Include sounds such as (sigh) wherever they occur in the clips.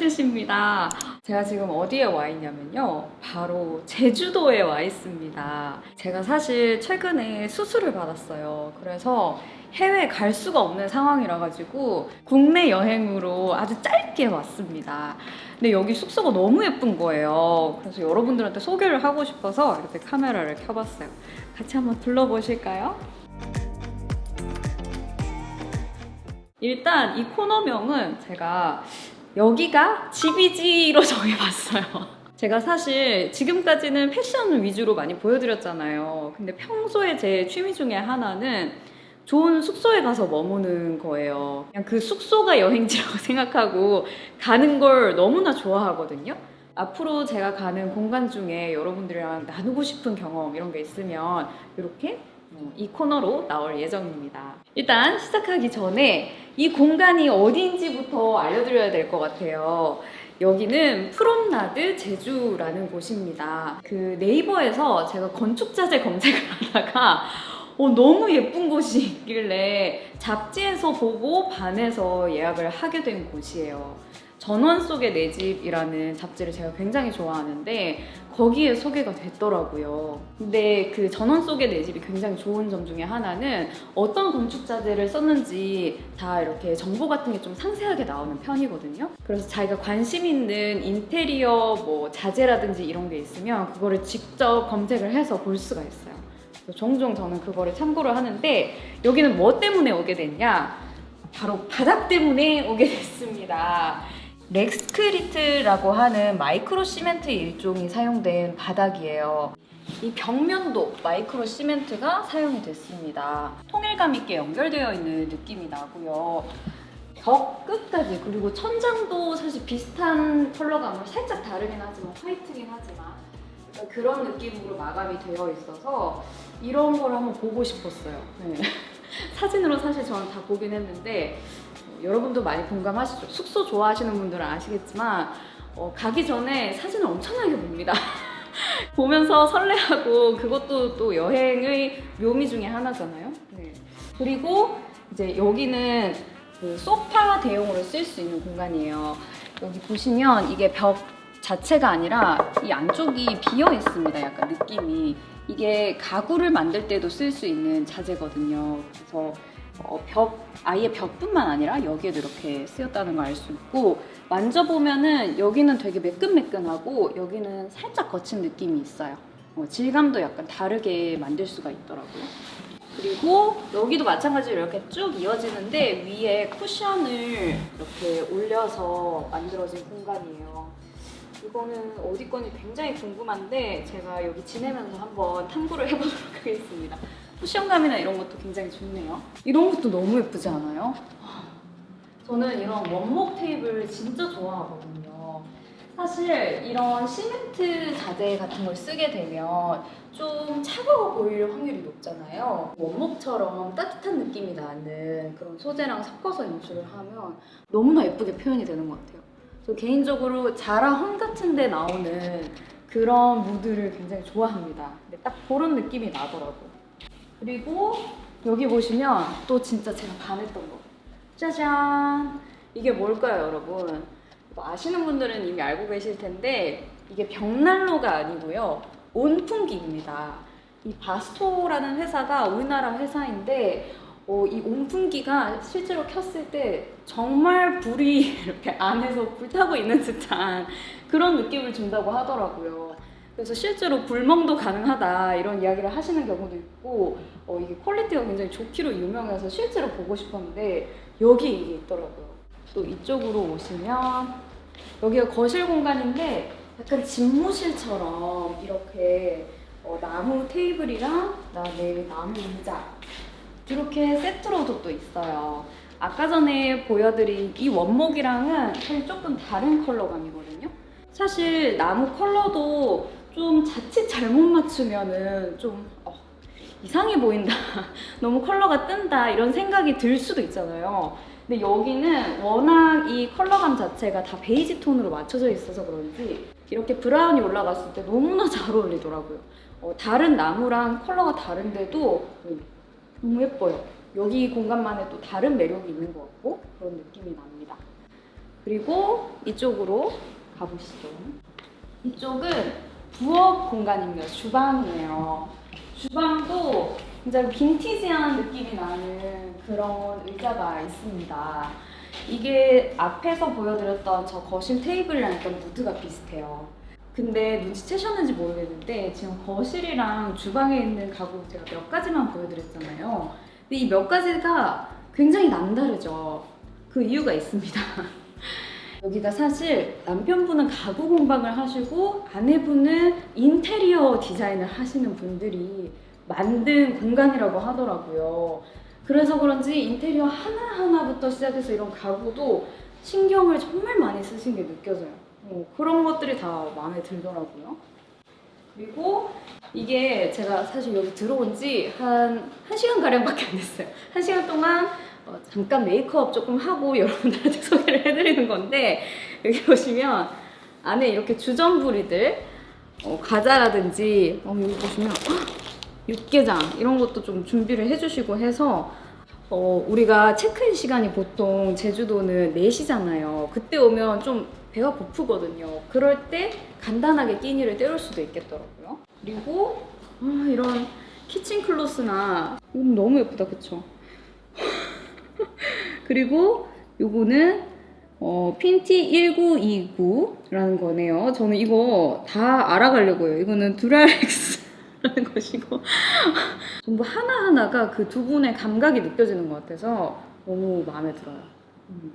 폴리즈씨입니다. 제가 지금 어디에 와 있냐면요. 바로 제주도에 와 있습니다. 제가 사실 최근에 수술을 받았어요. 그래서 해외 갈 수가 없는 상황이라 가지고 국내 여행으로 아주 짧게 왔습니다. 근데 여기 숙소가 너무 예쁜 거예요. 그래서 여러분들한테 소개를 하고 싶어서 이렇게 카메라를 켜봤어요. 같이 한번 둘러보실까요? 일단 이 코너명은 제가 여기가 집이지로 (laughs) 정해봤어요. 제가 사실 지금까지는 패션 위주로 많이 보여드렸잖아요. 근데 평소에 제 취미 중에 하나는 좋은 숙소에 가서 머무는 거예요. 그냥 그 숙소가 여행지라고 (laughs) 생각하고 가는 걸 너무나 좋아하거든요. 앞으로 제가 가는 공간 중에 여러분들이랑 나누고 싶은 경험 이런 게 있으면 이렇게 이 코너로 나올 예정입니다. 일단 시작하기 전에 이 공간이 어디인지부터 알려드려야 될 것 같아요. 여기는 프롬나드 제주라는 곳입니다. 그 네이버에서 제가 건축자재 검색을 (laughs) 하다가 어, 너무 예쁜 곳이 있길래 잡지에서 보고 반해서 예약을 하게 된 곳이에요. 전원 속의 내 집이라는 잡지를 제가 굉장히 좋아하는데 거기에 소개가 됐더라고요. 근데 그 전원 속의 내 집이 굉장히 좋은 점 중에 하나는 어떤 건축자재를 썼는지 다 이렇게 정보 같은 게 좀 상세하게 나오는 편이거든요. 그래서 자기가 관심 있는 인테리어 뭐 자재라든지 이런 게 있으면 그거를 직접 검색을 해서 볼 수가 있어요. 종종 저는 그거를 참고를 하는데 여기는 뭐 때문에 오게 됐냐? 바로 바닥 때문에 오게 됐습니다. 렉스크리트라고 하는 micro cement 일종이 사용된 바닥이에요. 이 벽면도 micro cement가 사용이 됐습니다. 통일감 있게 연결되어 있는 느낌이 나고요. 벽 끝까지 그리고 천장도 사실 비슷한 컬러감으로 살짝 다르긴 하지만 화이트긴 하지만 그런 느낌으로 마감이 되어 있어서 이런 걸 한번 보고 싶었어요. 네. (laughs) 사진으로 사실 저는 다 보긴 했는데 여러분도 많이 공감하시죠? 숙소 좋아하시는 분들은 아시겠지만 어, 가기 전에 사진을 엄청나게 봅니다. (laughs) 보면서 설레하고 그것도 또 여행의 묘미 중에 하나잖아요. 네. 그리고 이제 여기는 그 소파 대용으로 쓸 수 있는 공간이에요. 여기 보시면 이게 벽 자체가 아니라 이 안쪽이 비어 있습니다. 약간 느낌이 이게 가구를 만들 때도 쓸 수 있는 자재거든요. 그래서 어, 벽 아예 벽뿐만 아니라 여기에도 이렇게 쓰였다는 걸 알 수 있고 만져보면은 여기는 되게 매끈매끈하고 여기는 살짝 거친 느낌이 있어요. 어, 질감도 약간 다르게 만들 수가 있더라고요. 그리고 여기도 마찬가지로 이렇게 쭉 이어지는데 위에 쿠션을 이렇게 올려서 만들어진 공간이에요. 이거는 어디 건지 굉장히 궁금한데 제가 여기 지내면서 한번 탐구를 해보도록 하겠습니다 쿠션감이나 이런 것도 굉장히 좋네요. 이런 것도 너무 예쁘지 않아요? 저는 이런 원목 테이블 진짜 좋아하거든요. 사실 이런 시멘트 자재 같은 걸 쓰게 되면 좀 차가워 보일 확률이 높잖아요. 원목처럼 따뜻한 느낌이 나는 그런 소재랑 섞어서 연출을 하면 너무나 예쁘게 표현이 되는 것 같아요. 저 개인적으로 자라 홈 같은 데 나오는 그런 무드를 굉장히 좋아합니다. 근데 딱 그런 느낌이 나더라고요. 그리고 여기 보시면 또 진짜 제가 반했던 거. 짜잔! 이게 뭘까요 여러분? 아시는 분들은 이미 알고 계실 텐데 이게 벽난로가 아니고요 온풍기입니다. 이 바스토라는 회사가 우리나라 회사인데 어, 이 온풍기가 실제로 켰을 때 정말 불이 (laughs) 이렇게 안에서 불타고 있는 듯한 그런 느낌을 준다고 하더라고요 그래서 실제로 불멍도 가능하다 이런 이야기를 하시는 경우도 있고 어, 이게 퀄리티가 굉장히 좋기로 유명해서 실제로 보고 싶었는데 여기 이게 있더라고요. 또 이쪽으로 오시면 여기가 거실 공간인데 약간 집무실처럼 이렇게 어, 나무 테이블이랑 그다음에 나무 의자 이렇게 세트로도 또 있어요. 아까 전에 보여드린 이 원목이랑은 사실 조금 다른 컬러감이거든요. 사실 나무 컬러도 좀 자칫 잘못 맞추면은 좀 어, 이상해 보인다. (laughs) 너무 컬러가 뜬다. 이런 생각이 들 수도 있잖아요. 근데 여기는 워낙 이 컬러감 자체가 다 베이지 톤으로 맞춰져 있어서 그런지 이렇게 브라운이 올라갔을 때 너무나 (laughs) 잘 어울리더라고요. 어, 다른 나무랑 컬러가 다른데도 너무 예뻐요. 여기 공간만의 또 다른 매력이 있는 것 같고 그런 느낌이 납니다. 그리고 이쪽으로 가보시죠. 이쪽은 부엌 공간입니다. 주방이에요. 주방도 굉장히 빈티지한 느낌이 나는 그런 의자가 있습니다. 이게 앞에서 보여드렸던 저 거실 테이블이랑 약간 무드가 비슷해요. 근데 눈치채셨는지 모르겠는데 지금 거실이랑 주방에 있는 가구 제가 몇 가지만 보여드렸잖아요. 근데 이 몇 가지가 굉장히 남다르죠. 그 이유가 있습니다. (laughs) 여기가 사실 남편분은 가구 공방을 하시고 아내분은 인테리어 디자인을 하시는 분들이 만든 공간이라고 하더라고요. 그래서 그런지 인테리어 하나하나부터 시작해서 이런 가구도 신경을 정말 많이 쓰신 게 느껴져요. 어, 그런 것들이 다 마음에 들더라고요. 그리고 이게 제가 사실 여기 들어온 지 한 1시간 가량밖에 안 됐어요. 1시간 동안 어, 잠깐 메이크업 조금 하고 (laughs) 여러분들한테 소개를 해드리는 건데 여기 보시면 안에 이렇게 주전부리들 어, 과자라든지 어, 여기 보시면 헉, 육개장 이런 것도 좀 준비를 해주시고 해서 어, 우리가 체크인 시간이 보통 제주도는 4시잖아요. 그때 오면 좀 배가 고프거든요. 그럴 때 간단하게 끼니를 때울 수도 있겠더라고요. 그리고 아, 이런 키친 클로스나 이건 너무 예쁘다, 그쵸? (laughs) 그리고 요거는 어, 핀티 1929라는 거네요. 저는 이거 다 알아가려고요. 이거는 듀랄엑스라는 (laughs) 것이고 전부 하나하나가 그 두 분의 감각이 느껴지는 것 같아서 너무 마음에 들어요. 음.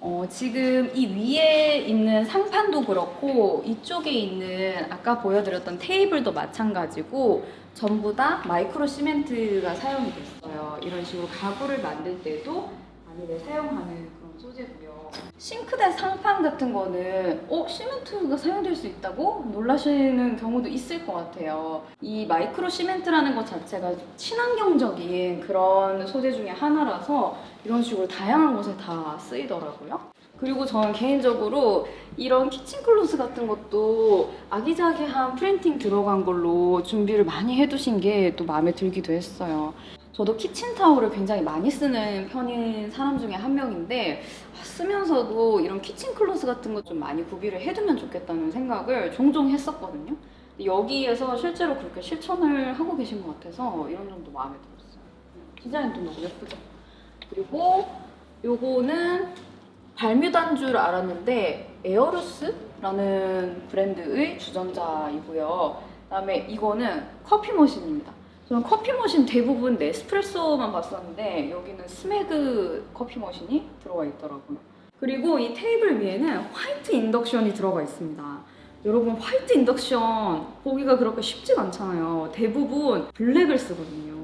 어, 지금 이 위에 있는 상판도 그렇고 이쪽에 있는 아까 보여드렸던 테이블도 마찬가지고 전부 다 micro cement가 사용이 됐어요. 이런 식으로 가구를 만들 때도 많이들 사용하는 소재고요. 싱크대 상판 같은 거는 어? 시멘트가 사용될 수 있다고? 놀라시는 경우도 있을 것 같아요. 이 micro cement라는 것 자체가 친환경적인 그런 소재 중에 하나라서 이런 식으로 다양한 곳에 다 쓰이더라고요. 그리고 저는 개인적으로 이런 kitchen cloth 같은 것도 아기자기한 프린팅 들어간 걸로 준비를 많이 해두신 게 또 마음에 들기도 했어요. 저도 키친타올을 굉장히 많이 쓰는 편인 사람 중에 한 명인데 아, 쓰면서도 이런 kitchen cloth 같은 것 좀 많이 구비를 해두면 좋겠다는 생각을 종종 했었거든요. 여기에서 실제로 그렇게 실천을 하고 계신 것 같아서 이런 점도 마음에 들었어요. 디자인도 너무 예쁘죠? 그리고 요거는 발뮤다인 줄 알았는데 에어루스라는 브랜드의 주전자이고요. 그다음에 이거는 커피 머신입니다. 저는 커피 머신 대부분 네스프레소만 봤었는데 여기는 스매그 커피 머신이 들어가 있더라고요. 그리고 이 테이블 위에는 화이트 인덕션이 들어가 있습니다. 여러분 화이트 인덕션 보기가 그렇게 쉽지가 않잖아요. 대부분 블랙을 쓰거든요.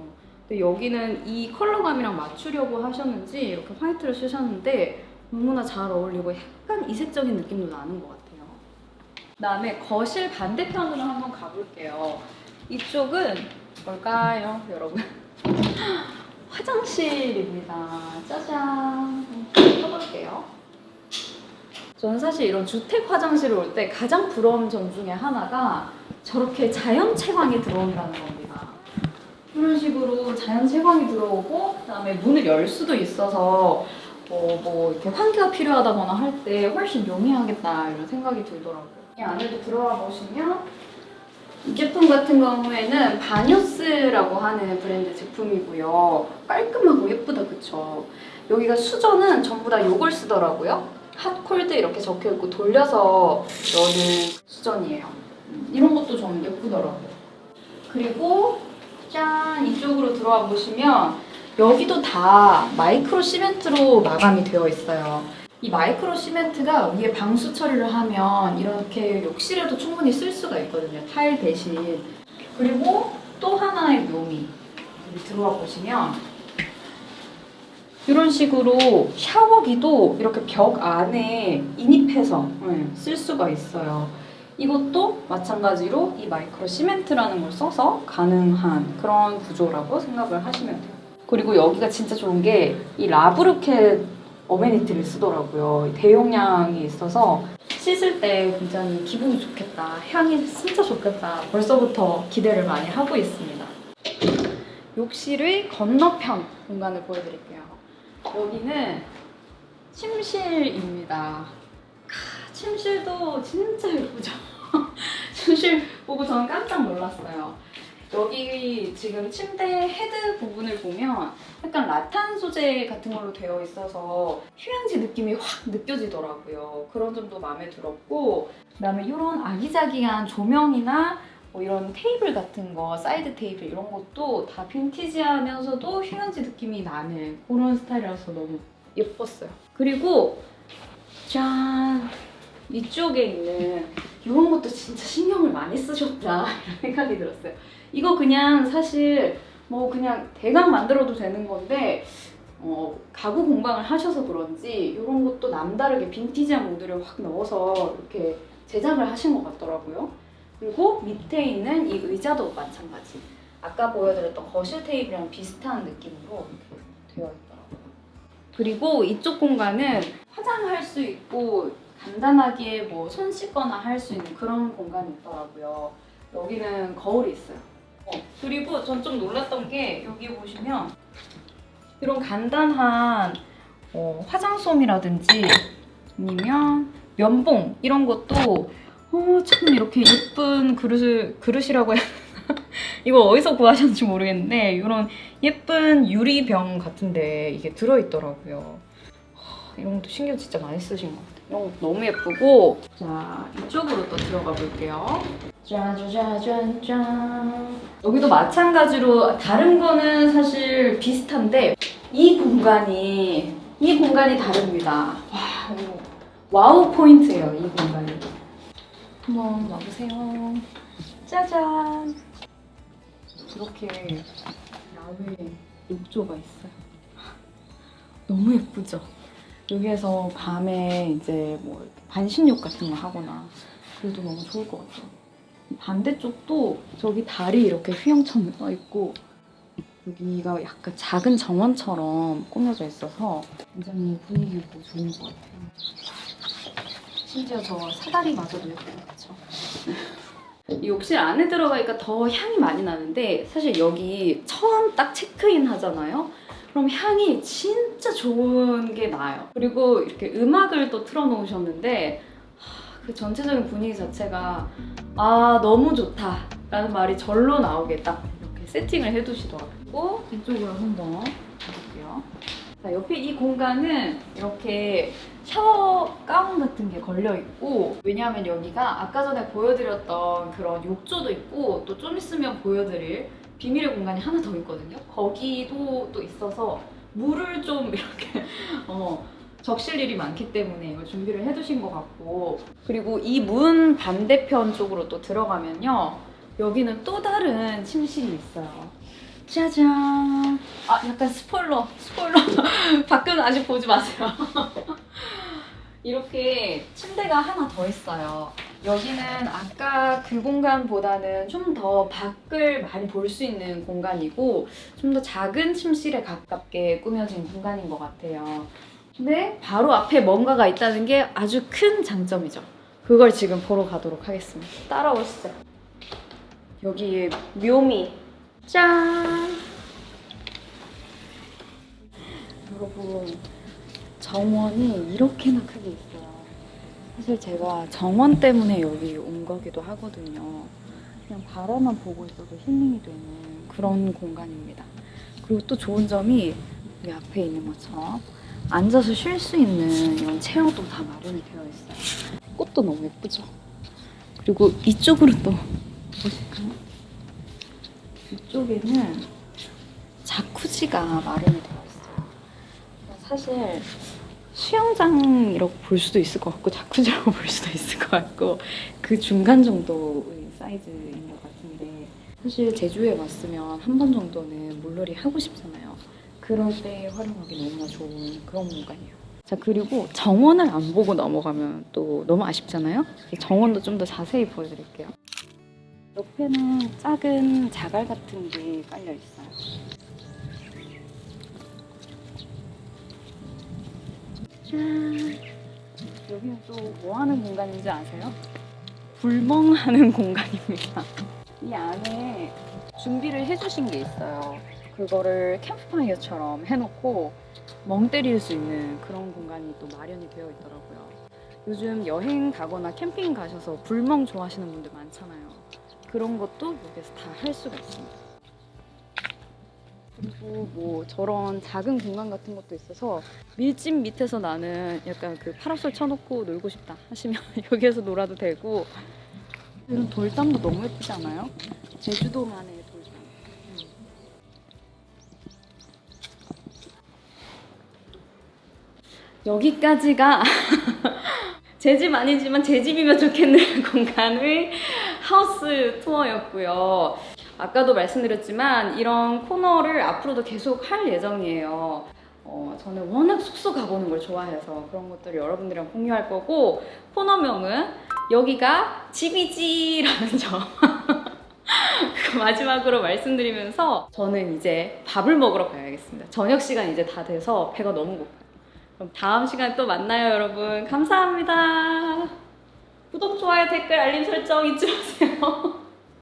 근데 여기는 이 컬러감이랑 맞추려고 하셨는지 이렇게 화이트를 쓰셨는데 너무나 잘 어울리고 약간 이색적인 느낌도 나는 것 같아요. 그다음에 거실 반대편으로 한번 가볼게요. 이쪽은 뭘까요, 여러분? (laughs) 화장실입니다. 짜잔. 켜볼게요. 저는 사실 이런 주택 화장실을 올 때 가장 부러운 점 중에 하나가 저렇게 자연 채광이 들어온다는 겁니다. 이런 식으로 자연 채광이 들어오고 그다음에 문을 열 수도 있어서 어, 뭐 이렇게 환기가 필요하다거나 할 때 훨씬 용이하겠다 이런 생각이 들더라고요. 이 안에도 들어와 보시면 이 제품 같은 경우에는 바뉴스라고 하는 브랜드 제품이고요. 깔끔하고 예쁘다 그쵸? 여기가 수저는 전부 다 요걸 쓰더라고요. 핫콜드 이렇게 적혀있고 돌려서 여는 수전이에요. 음, 이런 것도 저는 예쁘더라고요. 그리고 짠 이쪽으로 들어와 보시면 여기도 다 마이크로 시멘트로 마감이 되어 있어요. 이 마이크로 시멘트가 위에 방수 처리를 하면 이렇게 욕실에도 충분히 쓸 수가 있거든요. 타일 대신. 그리고 또 하나의 묘미. 들어와 보시면 이런 식으로 샤워기도 이렇게 벽 안에 인입해서 네, 쓸 수가 있어요. 이것도 마찬가지로 이 마이크로 시멘트라는 걸 써서 가능한 그런 구조라고 생각을 하시면 돼요. 그리고 여기가 진짜 좋은 게 이 라브르켓 어메니티를 쓰더라고요. 대용량이 있어서 씻을 때 굉장히 기분이 좋겠다. 향이 진짜 좋겠다. 벌써부터 기대를 많이 하고 있습니다. 욕실의 건너편 공간을 보여드릴게요. 여기는 침실입니다. 아, 침실도 진짜 예쁘죠? (laughs) 침실 보고 저는 깜짝 놀랐어요. 여기 지금 침대 헤드 부분을 보면 약간 라탄 소재 같은 걸로 되어 있어서 휴양지 느낌이 확 느껴지더라고요. 그런 점도 마음에 들었고 그다음에 이런 아기자기한 조명이나 뭐 이런 테이블 같은 거, 사이드 테이블 이런 것도 다 빈티지하면서도 휴양지 느낌이 나는 그런 스타일이라서 너무 예뻤어요. 그리고 짠! 이쪽에 있는 이런 것도 진짜 신경을 많이 쓰셨다 (laughs) 이런 생각이 들었어요. 이거 그냥 사실 뭐 그냥 대강 만들어도 되는 건데 어, 가구 공방을 하셔서 그런지 이런 것도 남다르게 빈티지한 모드를 확 넣어서 이렇게 제작을 하신 것 같더라고요. 그리고 밑에 있는 이 의자도 마찬가지. 아까 보여드렸던 거실 테이블이랑 비슷한 느낌으로 되어 있더라고요. 그리고 이쪽 공간은 화장할 수 있고 간단하게 뭐 손 씻거나 할 수 있는 그런 공간이 있더라고요. 여기는 거울이 있어요. 어, 그리고 전 좀 놀랐던 게 여기 보시면 이런 간단한 어, 화장솜이라든지 아니면 면봉 이런 것도 어, 참 이렇게 예쁜 그릇을 그릇이라고 해야? (laughs) 이거 어디서 구하셨는지 모르겠는데 이런 예쁜 유리병 같은데 이게 들어있더라고요. 어, 이런 것도 신경 진짜 많이 쓰신 것 같아요. 이런 것도 너무 예쁘고 자 이쪽으로 또 들어가 볼게요. 짜자자잔짠 여기도 마찬가지로 다른 거는 사실 비슷한데 이 공간이 이 공간이 다릅니다. 와 와우 포인트예요 이 공간이. 한번 와보세요. 짜잔 이렇게 야외 욕조가 있어요. 너무 예쁘죠? 여기에서 밤에 이제 뭐 반신욕 같은 거 하거나 그래도 너무 좋을 것 같아요. 반대쪽도 저기 다리 이렇게 휘영처럼 떠 있고 여기가 약간 작은 정원처럼 꾸며져 있어서 굉장히 분위기 있고 좋은 것 같아요. 심지어 저 사다리마저도 것 같죠? 이 욕실 안에 들어가니까 더 향이 많이 나는데 사실 여기 처음 딱 체크인 하잖아요. 그럼 향이 진짜 좋은 게 나요. 그리고 이렇게 음악을 또 틀어놓으셨는데 하, 그 전체적인 분위기 자체가 아 너무 좋다 라는 말이 절로 나오게 딱 이렇게 세팅을 해두시더라고요. 이쪽으로 한번 가볼게요. 자, 옆에 이 공간은 이렇게 샤워 가운 같은 게 걸려 있고 왜냐하면 여기가 아까 전에 보여드렸던 그런 욕조도 있고 또 좀 있으면 보여드릴 비밀의 공간이 하나 더 있거든요. 거기도 또 있어서 물을 좀 이렇게 (laughs) 어, 적실 일이 많기 때문에 이걸 준비를 해두신 것 같고 그리고 이 문 반대편 쪽으로 또 들어가면요 여기는 또 다른 침실이 있어요. 짜잔. 아 약간 스포일러 스포일러 (laughs) 밖은 아직 보지 마세요. (laughs) 이렇게 침대가 하나 더 있어요. 여기는 아까 그 공간보다는 좀 더 밖을 많이 볼 수 있는 공간이고 좀 더 작은 침실에 가깝게 꾸며진 공간인 것 같아요. 근데 바로 앞에 뭔가가 있다는 게 아주 큰 장점이죠. 그걸 지금 보러 가도록 하겠습니다. 따라오시죠. 여기에 묘미. 짠! 여러분, 정원이 이렇게나 크게 있어요. 사실 제가 정원 때문에 여기 온 거기도 하거든요. 그냥 바라만 보고 있어도 힐링이 되는 그런 공간입니다. 그리고 또 좋은 점이 여기 앞에 있는 것처럼 앉아서 쉴 수 있는 이런 체어도 다 마련이 되어 있어요. 꽃도 너무 예쁘죠? 그리고 이쪽으로 또 보실까요? 이쪽에는 자쿠지가 마련이 되어 있어요. 사실 수영장이라고 볼 수도 있을 것 같고 자쿠지라고 (laughs) 볼 수도 있을 것 같고 그 중간 정도의 사이즈인 것 같은데 사실 제주에 왔으면 한 번 정도는 물놀이 하고 싶잖아요. 그럴 때 활용하기 너무나 좋은 그런 공간이에요. 자 그리고 정원을 안 보고 넘어가면 또 너무 아쉽잖아요. 정원도 좀 더 자세히 보여드릴게요. 옆에는 작은 자갈 같은 게 깔려 있어요. 짠. 여기는 또 뭐 하는 공간인지 아세요? 불멍하는 (laughs) 공간입니다. 이 안에 준비를 해주신 게 있어요. 그거를 캠프파이어처럼 해놓고 멍 때릴 수 있는 그런 공간이 또 마련이 되어 있더라고요. 요즘 여행 가거나 캠핑 가셔서 불멍 좋아하시는 분들 많잖아요. 그런 것도 여기서 다 할 수가 있습니다. 그리고 뭐 저런 작은 공간 같은 것도 있어서 밀집 밑에서 나는 약간 그 파라솔 쳐놓고 놀고 싶다 하시면 (laughs) 여기에서 놀아도 되고 이런 돌담도 너무 예쁘지 않아요? 제주도만의 돌담. 음. 여기까지가 (laughs) 제 집 아니지만 제 집이면 좋겠는 (laughs) 공간의 하우스 투어였고요. 아까도 말씀드렸지만 이런 코너를 앞으로도 계속 할 예정이에요. 어, 저는 워낙 숙소 가보는 걸 좋아해서 그런 것들을 여러분들이랑 공유할 거고 코너명은 여기가 집이지 라는 점 (laughs) 그 마지막으로 말씀드리면서 저는 이제 밥을 먹으러 가야겠습니다. 저녁 시간 이제 다 돼서 배가 너무 고파요. 그럼 다음 시간에 또 만나요 여러분. 감사합니다. 구독, 좋아요, 댓글, 알림 설정 잊지 마세요. (laughs)